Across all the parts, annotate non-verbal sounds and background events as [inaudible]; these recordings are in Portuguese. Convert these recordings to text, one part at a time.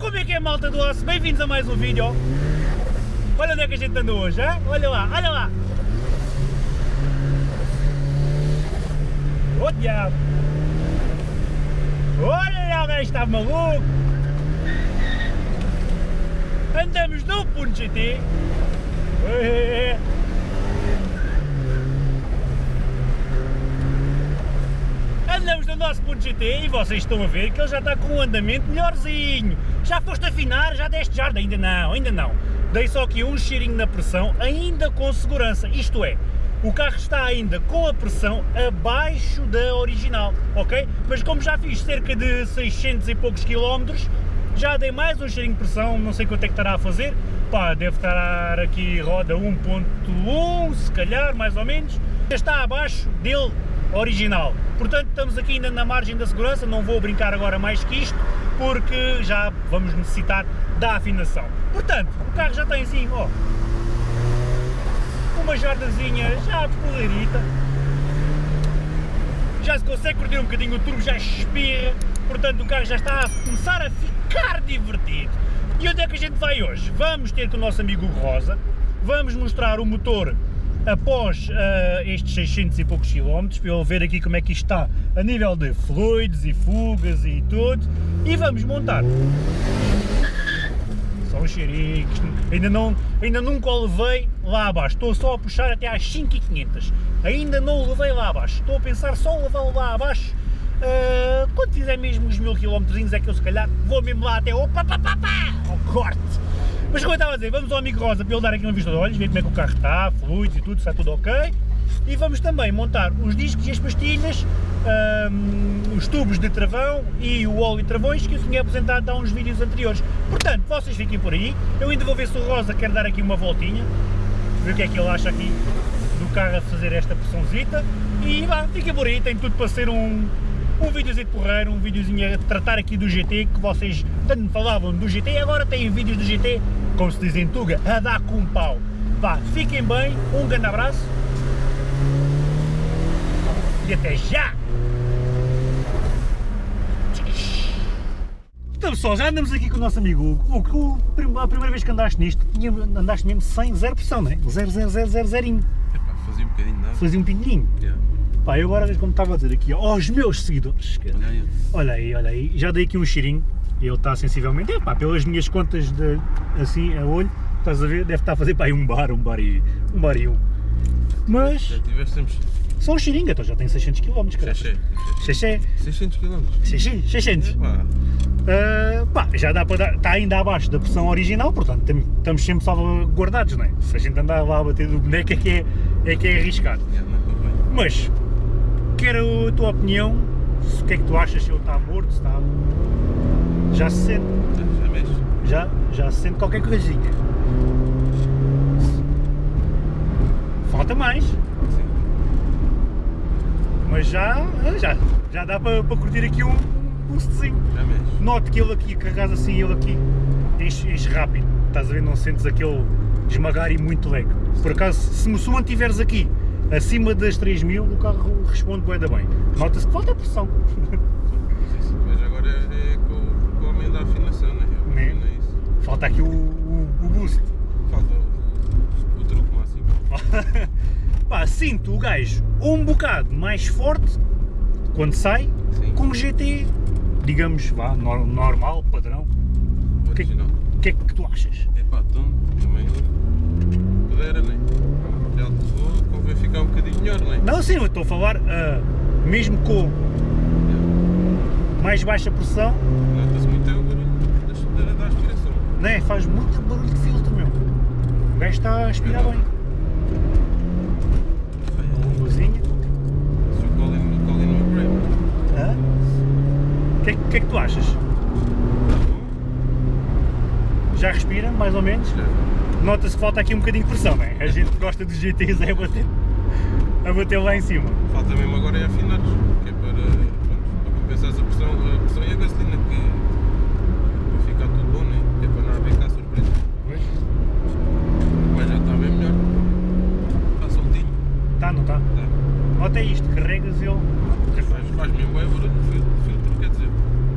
Como é que é malta do osso? Bem-vindos a mais um vídeo. Olha onde é que a gente anda hoje, hein? olha lá, olha lá. Ô diabo. Olha lá, gajo está maluco. Andamos no Punto GT. Andamos no nosso Punto GT e vocês estão a ver que ele já está com um andamento melhorzinho. Já foste afinar? Já deste jarda? Ainda não, ainda não. Dei só aqui um cheirinho na pressão, ainda com segurança, isto é, o carro está ainda com a pressão abaixo da original, ok? Mas como já fiz cerca de 600 e poucos quilómetros, já dei mais um cheirinho de pressão, não sei quanto é que estará a fazer, pá, deve estar aqui roda 1.1, se calhar, mais ou menos, está abaixo dele original. Portanto, estamos aqui ainda na margem da segurança, não vou brincar agora mais que isto, porque já vamos necessitar da afinação. Portanto, o carro já tem assim, ó, uma jardazinha já poleirita, já se consegue curtir um bocadinho, o turbo já espirra, portanto o carro já está a começar a ficar divertido. E onde é que a gente vai hoje? Vamos ter com o nosso amigo Rosa, vamos mostrar o motor após uh, estes 600 e poucos quilómetros, para ele ver aqui como é que isto está a nível de fluidos e fugas e tudo, e vamos montar. São xericos, ainda, não, ainda nunca o levei lá abaixo, estou só a puxar até às 5500, ainda não o levei lá abaixo, estou a pensar só levá-lo lá abaixo, uh, quando fizer mesmo os mil quilómetros é que eu se calhar vou mesmo lá até, opa, pá, pá, pá, ao corte. Mas como eu estava a dizer, vamos ao amigo Rosa para ele dar aqui uma vista de olhos, ver como é que o carro está, fluidos e tudo, está tudo ok. E vamos também montar os discos e as pastilhas, um, os tubos de travão e o óleo de travões que eu tinha apresentado há uns vídeos anteriores. Portanto, vocês fiquem por aí, eu ainda vou ver se o Rosa quer dar aqui uma voltinha, ver o que é que ele acha aqui do carro a fazer esta pressãozita e vá, fiquem por aí, tem tudo para ser um, um videozinho de porreiro, um videozinho a tratar aqui do GT, que vocês tanto falavam do GT, e agora têm vídeos do GT, como se diz em Tuga, a dar com um pau. Vá, fiquem bem, um grande abraço e até já! Então pessoal, já andamos aqui com o nosso amigo Hugo, a primeira vez que andaste nisto, andaste mesmo sem zero pressão, não é? Zero, zero, zero, zero, zerinho. Epá, fazia um bocadinho de nada. Fazia um pinguinho. Yeah. Pá, eu agora, como estava a dizer aqui aos meus seguidores, Olha aí. olha aí, olha aí, já dei aqui um cheirinho, ele está sensivelmente, é pá, pelas minhas contas de, assim, a olho, estás a ver, deve estar a fazer pá, aí um bar, um bar e um. Bar e um. Mas, Já só um cheirinho, então já tem 600 km, cara. xexé. Xexé. 600 km. 600, 600. Epá, Uh, pá, já dá para dar, está ainda abaixo da pressão original, portanto estamos sempre salvaguardados, não é? Se a gente andar lá a bater do boneco é que é, é, que é arriscado. convém. Mas, quero a tua opinião, o que é que tu achas, se ele está morto, se está... Já se sente, Já, já mexe. já, já se sente qualquer coisinha. Falta mais, Sim. mas já, já, já dá para, para curtir aqui um boostzinho. Já mexe. Note que ele aqui, carregas assim, ele aqui enche, enche rápido, estás a ver, não sentes aquele esmagar e muito leg. Por acaso, se, se o mantiveres aqui acima das 3000, o carro responde bem da bem. Nota-se que falta pressão. Sim. Mas agora é com, com o homem da afinação, né? Eu Né? afino é isso. Falta aqui o, o, o boost. Falta o, o truque máximo. [laughs] Pá, sinto o gajo um bocado mais forte quando sai, Sim. com o GT, digamos, vá, nor- normal, padrão. O que- original. O que é que tu achas? Epá, então também pudera, né? Já te levou, convém ficar um bocadinho melhor, né? Não, sim, eu estou a falar, ah, mesmo com mais baixa pressão, Nota-se muito é o barulho da aspiração. né, faz muito barulho de filtro, meu. O gajo está a aspirar bem. Uma luzinha. Se o Colin, o Colin que, é que- é que tu achas? Já respira, mais ou menos? Nota-se que falta aqui um bocadinho de pressão, não é? A gente gosta dos GTs é a bater, a bater lá em cima. Falta mesmo agora é afinares, que é para, para compensar a pressão, a pressão e a gasolina, que para ficar tudo bom, né? É para não haver cá surpresa. Pois. Mas já está bem melhor. Está soltinho. Tá, não tá? Tá. Nota isto, carregas ele Faz, faz mesmo bem barulho de filtro, filtro, quer dizer.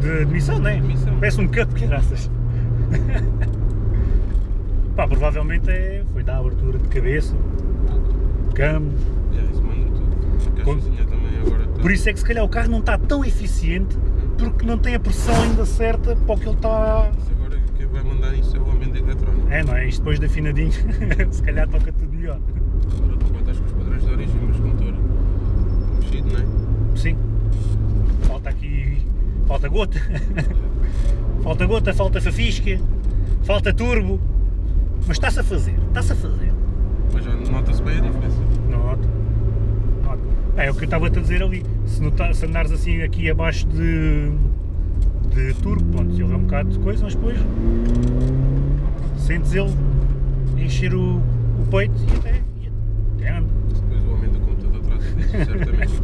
de, de missão, não é? De missão. Parece um cup, graças. [laughs] Pá, provavelmente é, foi da abertura de cabeça, câmbio. Yeah, isso manda tudo. A caixazinha também agora está. Por isso é que se calhar o carro não está tão eficiente porque não tem a pressão ainda certa para o que ele está. Isso agora quem vai mandar isso é o ambiente eletrónico. É, não é? Isto depois de afinadinho, [laughs] se calhar toca tudo melhor. Agora tu contas com os padrões de origem, mas com motor mexido, não é? Sim. Falta aqui. Falta gota. [laughs] falta gota, falta fafisca, falta turbo. Mas está-se a fazer, está-se a fazer. Mas já nota-se bem a diferença. É, o que eu estava a dizer ali. Se, nota, se andares assim aqui abaixo de, de turbo, pronto, ele é um bocado de coisa, mas depois sentes ele encher o, o peito e até, e até anda. Depois o homem do computador disso, certamente.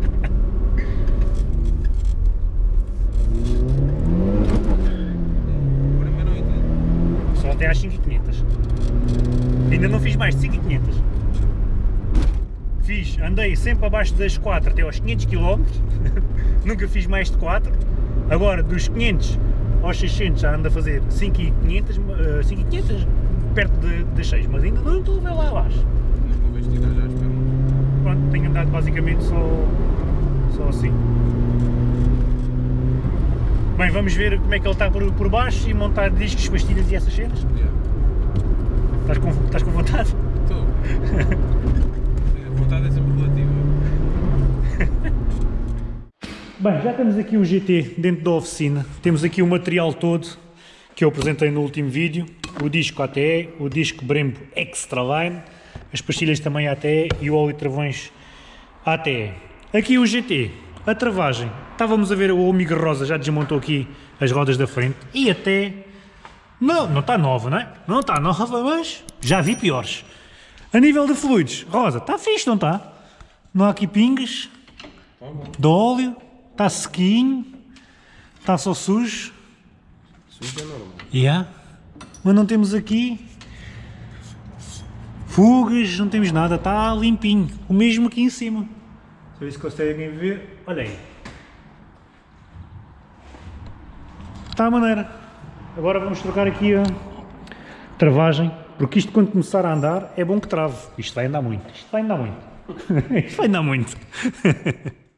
Só até às 5500. Ainda não fiz mais de 5500. Fiz, andei sempre abaixo das 4 até aos 500 km. [laughs] Nunca fiz mais de 4. Agora dos 500 aos 600 já ando a fazer 5500, eh, 5500 perto de, das 6, mas ainda não estou a ver lá abaixo. Já. Pronto, tenho andado basicamente só, só assim. Bem, vamos ver como é que ele está por, por baixo e montar discos, pastilhas e essas cenas. Yeah. Estás com, estás com vontade? Estou. A vontade é sempre relativa. Bem, já temos aqui o GT dentro da oficina, temos aqui o material todo que eu apresentei no último vídeo, o disco ATE, o disco Brembo Extraline, as pastilhas também ATE e o óleo de travões ATE. Aqui o GT, a travagem, estávamos a ver o Amigo Rosa já desmontou aqui as rodas da frente e até, não, não está nova, não é? Não está nova, mas já vi piores. A nível de fluidos, Rosa, está fixe, não está? Não há aqui pingas, Tá de óleo, está sequinho, está só sujo. Sujo é normal. Yeah. Mas não temos aqui fugas, não temos nada, está limpinho. O mesmo aqui em cima. Eu ver se conseguem ver. Olha aí. Está a maneira. Agora vamos trocar aqui a travagem, porque isto quando começar a andar é bom que trave. Isto vai andar muito, isto vai andar muito. [laughs] isto vai andar muito. [laughs]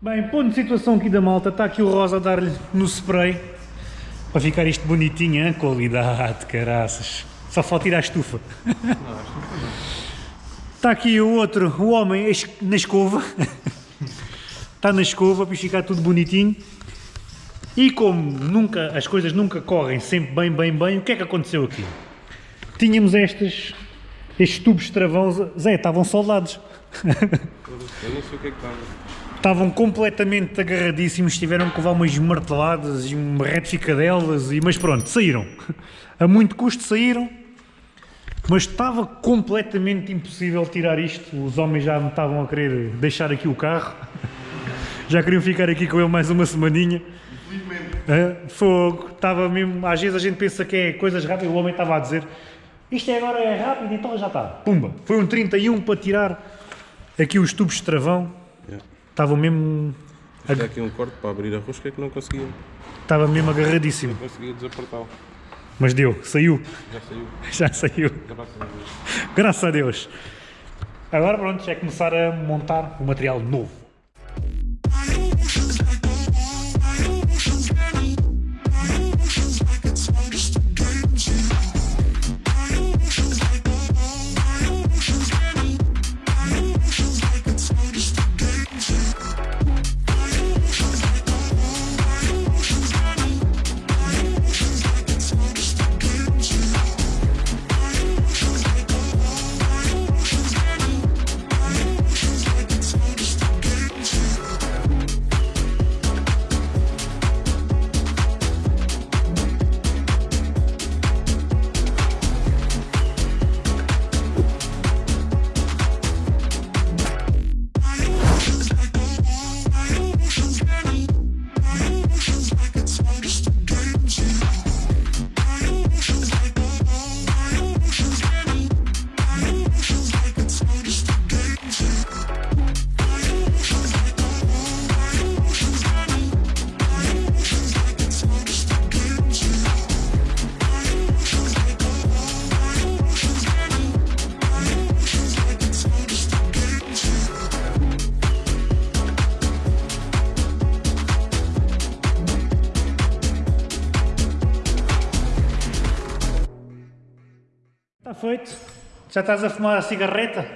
Bem, ponto de situação aqui da malta, está aqui o Rosa a dar-lhe no spray para ficar isto bonitinho, hein? qualidade, caraças. Só falta ir à estufa. Não, não. Está aqui o outro, o homem na escova. Está na escova para ficar tudo bonitinho. E como nunca, as coisas nunca correm sempre bem, bem, bem, o que é que aconteceu aqui? Tínhamos estes, estes tubos de travão, Zé, estavam soldados. Eu nem sei o que é que estava. Estavam completamente agarradíssimos, tiveram que levar umas marteladas e uma retificadelas, e, mas pronto, saíram. A muito custo saíram, mas estava completamente impossível tirar isto. Os homens já me estavam a querer deixar aqui o carro, já queriam ficar aqui com ele mais uma semaninha. Fogo, estava mesmo. Às vezes a gente pensa que é coisas rápidas, o homem estava a dizer isto é agora é rápido, então já está. Pumba! Foi um 31 para tirar aqui os tubos de travão. Estava mesmo. É aqui um corte para abrir a rosca que não conseguia, Estava mesmo agarradíssimo. não conseguia desapertá-lo. Mas deu, saiu. Já saiu. Já saiu. Graças a Deus. Graças a Deus. Agora pronto, é começar a montar o material novo. Feito. Já estás a fumar a cigarreta?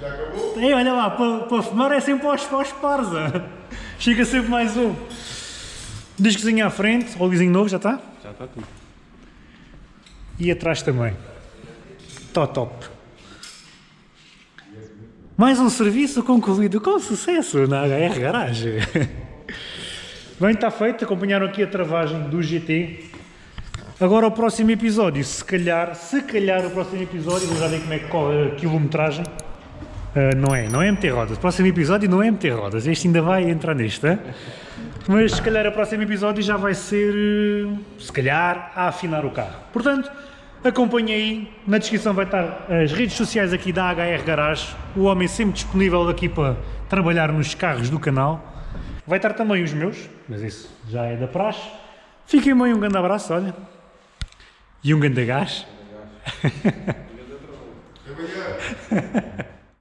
Já acabou? Ei, olha lá, para, para fumar é sempre aos, aos parza. Chega sempre mais um. Discozinho à frente, óleozinho novo, já está? Já está tudo. E atrás também. Tó top. Mais um serviço concluído com sucesso na HR Garage. [laughs] Bem, está feito. Acompanharam aqui a travagem do GT. Agora o próximo episódio, se calhar, se calhar o próximo episódio, vou já ver como é que corre a quilometragem. Ah, não é, não é MT rodas. O próximo episódio não é MT rodas. Este ainda vai entrar neste? Mas se calhar o próximo episódio já vai ser, eh, se calhar, a afinar o carro. Portanto, acompanhe aí. Na descrição vai estar as redes sociais aqui da HR Garage. O homem sempre disponível aqui para trabalhar nos carros do canal. Vai estar também os meus, mas isso já é da praxe. Fiquem bem, um grande abraço, olha. E um grande gás. [laughs] Trabalhar. [laughs]